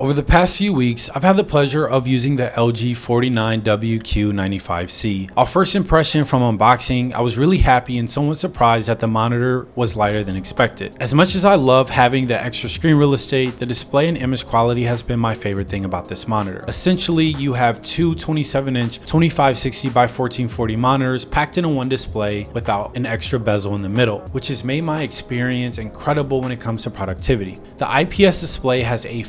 Over the past few weeks, I've had the pleasure of using the LG 49WQ95C. Our first impression from unboxing, I was really happy and somewhat surprised that the monitor was lighter than expected. As much as I love having the extra screen real estate, the display and image quality has been my favorite thing about this monitor. Essentially, you have two 27-inch 2560 by 1440 monitors packed into one display without an extra bezel in the middle, which has made my experience incredible when it comes to productivity. The IPS display has a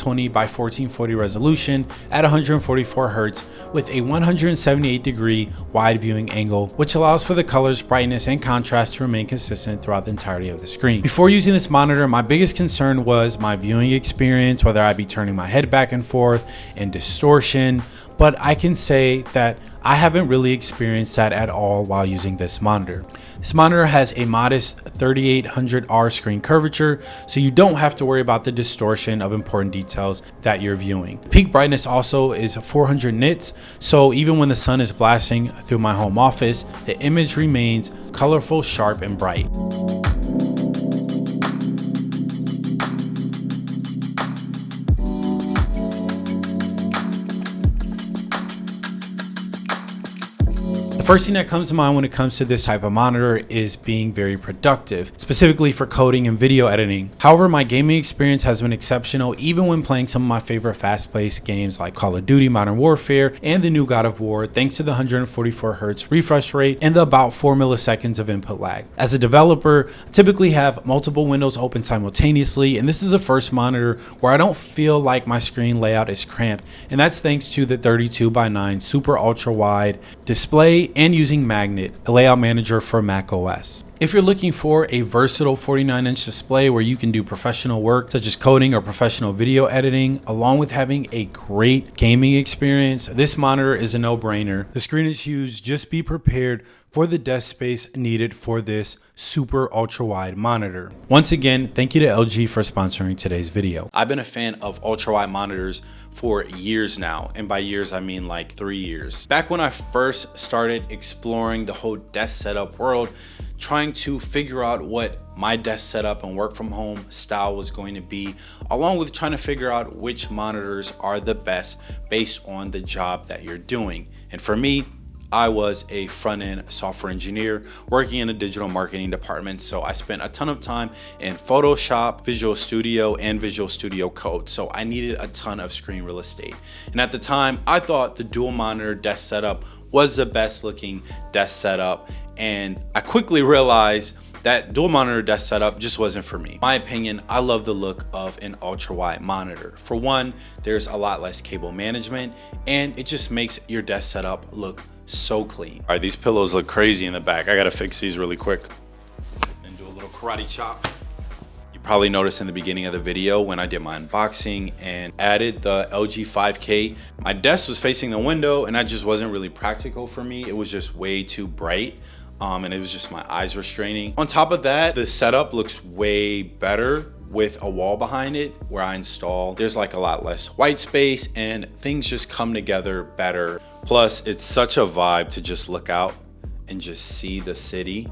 5120 by 1440 resolution at 144 Hz with a 178 degree wide viewing angle, which allows for the colors, brightness, and contrast to remain consistent throughout the entirety of the screen. Before using this monitor, my biggest concern was my viewing experience, whether I'd be turning my head back and forth and distortion, but I can say that I haven't really experienced that at all while using this monitor. This monitor has a modest 3800R screen curvature, so you don't have to worry about the distortion of important details that you're viewing. Peak brightness also is 400 nits, so even when the sun is blasting through my home office, the image remains colorful, sharp, and bright. First thing that comes to mind when it comes to this type of monitor is being very productive, specifically for coding and video editing. However, my gaming experience has been exceptional even when playing some of my favorite fast-paced games like Call of Duty Modern Warfare and the new God of War thanks to the 144Hz refresh rate and the about 4 milliseconds of input lag. As a developer, I typically have multiple windows open simultaneously and this is the first monitor where I don't feel like my screen layout is cramped and that's thanks to the 32 by 9 super ultra wide display and using Magnet, a layout manager for Mac OS. If you're looking for a versatile 49 inch display where you can do professional work such as coding or professional video editing, along with having a great gaming experience, this monitor is a no brainer. The screen is huge, just be prepared for the desk space needed for this super ultra wide monitor. Once again, thank you to LG for sponsoring today's video. I've been a fan of ultra wide monitors for years now. And by years, I mean like three years. Back when I first started exploring the whole desk setup world, trying to figure out what my desk setup and work from home style was going to be, along with trying to figure out which monitors are the best based on the job that you're doing. And for me, I was a front-end software engineer working in a digital marketing department. So I spent a ton of time in Photoshop, Visual Studio, and Visual Studio Code. So I needed a ton of screen real estate. And at the time, I thought the dual monitor desk setup was the best looking desk setup. And I quickly realized that dual monitor desk setup just wasn't for me. My opinion, I love the look of an ultra wide monitor. For one, there's a lot less cable management and it just makes your desk setup look so clean. All right, these pillows look crazy in the back. I gotta fix these really quick and do a little karate chop. You probably noticed in the beginning of the video when I did my unboxing and added the LG 5K, my desk was facing the window and that just wasn't really practical for me. It was just way too bright. Um, and it was just my eyes were straining. On top of that, the setup looks way better with a wall behind it where I install. There's like a lot less white space and things just come together better. Plus, it's such a vibe to just look out and just see the city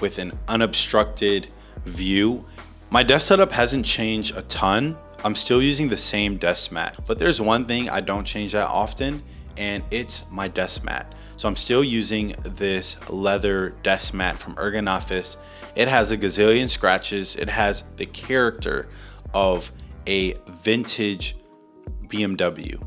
with an unobstructed view. My desk setup hasn't changed a ton. I'm still using the same desk mat, but there's one thing I don't change that often and it's my desk mat. So I'm still using this leather desk mat from Ergonofis. It has a gazillion scratches. It has the character of a vintage BMW.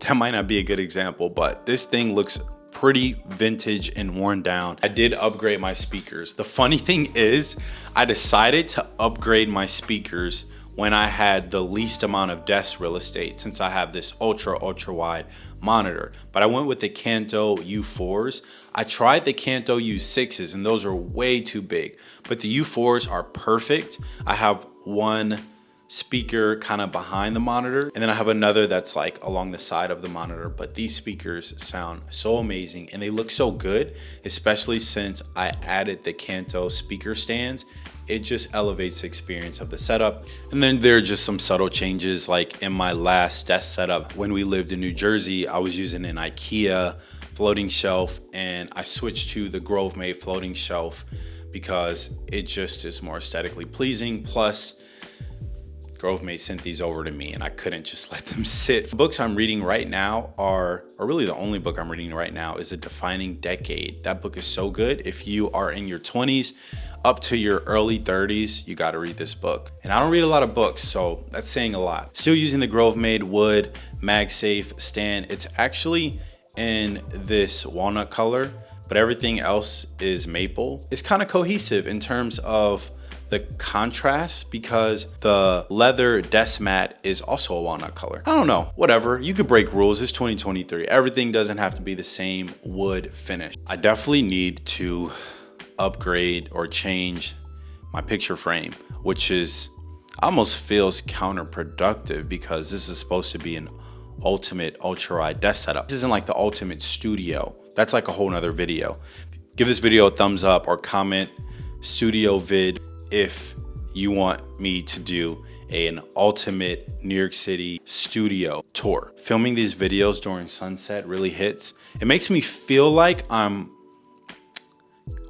That might not be a good example, but this thing looks pretty vintage and worn down. I did upgrade my speakers. The funny thing is I decided to upgrade my speakers when I had the least amount of desk real estate since I have this ultra, ultra wide monitor. But I went with the Kanto U4s. I tried the Kanto U6s and those are way too big, but the U4s are perfect. I have one speaker kind of behind the monitor and then I have another that's like along the side of the monitor but these speakers sound so amazing and they look so good especially since I added the Kanto speaker stands it just elevates the experience of the setup. And then there are just some subtle changes like in my last desk setup when we lived in New Jersey I was using an Ikea floating shelf and I switched to the Grovemade floating shelf because it just is more aesthetically pleasing. Plus Grovemade sent these over to me and I couldn't just let them sit. The books I'm reading right now are, or really the only book I'm reading right now is A Defining Decade. That book is so good. If you are in your 20s up to your early 30s, you gotta read this book. And I don't read a lot of books, so that's saying a lot. Still using the Grovemade wood MagSafe stand. It's actually in this walnut color, but everything else is maple. It's kind of cohesive in terms of the contrast because the leather desk mat is also a walnut color. I don't know, whatever. You could break rules. It's 2023. Everything doesn't have to be the same wood finish. I definitely need to upgrade or change my picture frame, which is almost feels counterproductive because this is supposed to be an ultimate ultra wide desk setup. This isn't like the ultimate studio. That's like a whole nother video. Give this video a thumbs up or comment studio vid if you want me to do an ultimate New York City studio tour. Filming these videos during sunset really hits. It makes me feel like I'm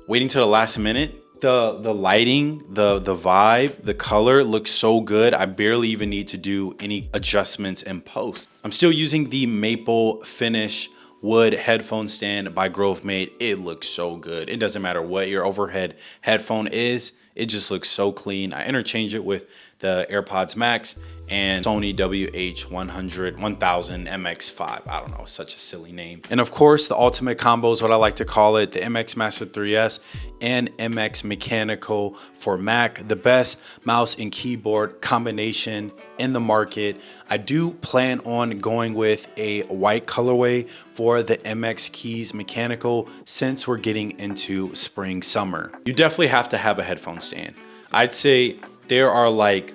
waiting to the last minute. The, the lighting, the, the vibe, the color looks so good. I barely even need to do any adjustments in post. I'm still using the maple finish wood headphone stand by Grovemade. It looks so good. It doesn't matter what your overhead headphone is. It just looks so clean. I interchange it with the AirPods Max and Sony WH-100 1000 MX5. I don't know, such a silly name. And of course, the ultimate combo is what I like to call it, the MX Master 3S and MX Mechanical for Mac, the best mouse and keyboard combination in the market. I do plan on going with a white colorway for the MX Keys Mechanical since we're getting into spring summer. You definitely have to have a headphone stand. I'd say there are like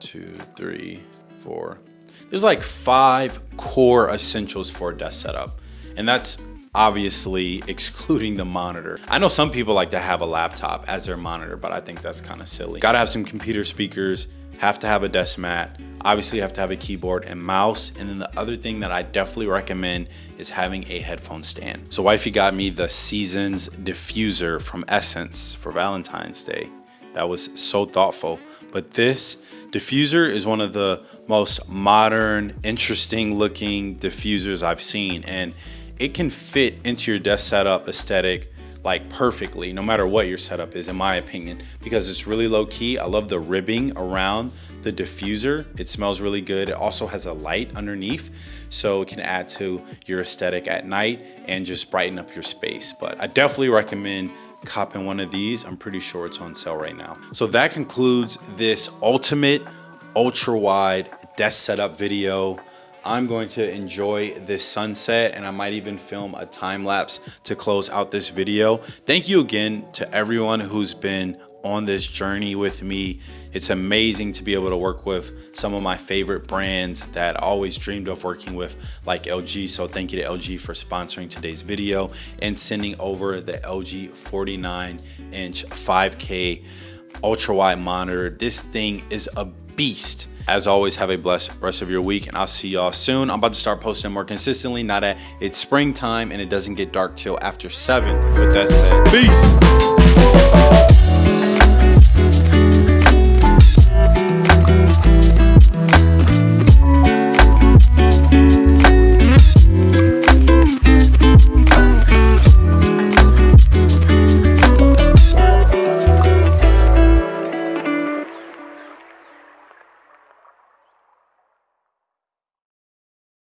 two, three, four. There's like five core essentials for a desk setup. And that's obviously excluding the monitor. I know some people like to have a laptop as their monitor, but I think that's kind of silly. Gotta have some computer speakers, have to have a desk mat, obviously have to have a keyboard and mouse. And then the other thing that I definitely recommend is having a headphone stand. So wifey got me the Seasons diffuser from Essence for Valentine's Day. That was so thoughtful. But this diffuser is one of the most modern, interesting looking diffusers I've seen. And it can fit into your desk setup aesthetic like perfectly, no matter what your setup is, in my opinion, because it's really low key. I love the ribbing around the diffuser. It smells really good. It also has a light underneath, so it can add to your aesthetic at night and just brighten up your space. But I definitely recommend copping one of these. I'm pretty sure it's on sale right now. So that concludes this ultimate ultra wide desk setup video. I'm going to enjoy this sunset and I might even film a time lapse to close out this video. Thank you again to everyone who's been on this journey with me. It's amazing to be able to work with some of my favorite brands that I always dreamed of working with like LG. So thank you to LG for sponsoring today's video and sending over the LG 49 inch 5K ultra wide monitor. This thing is a beast. As always, have a blessed rest of your week and I'll see y'all soon. I'm about to start posting more consistently now that it's springtime and it doesn't get dark till after seven. With that said, peace.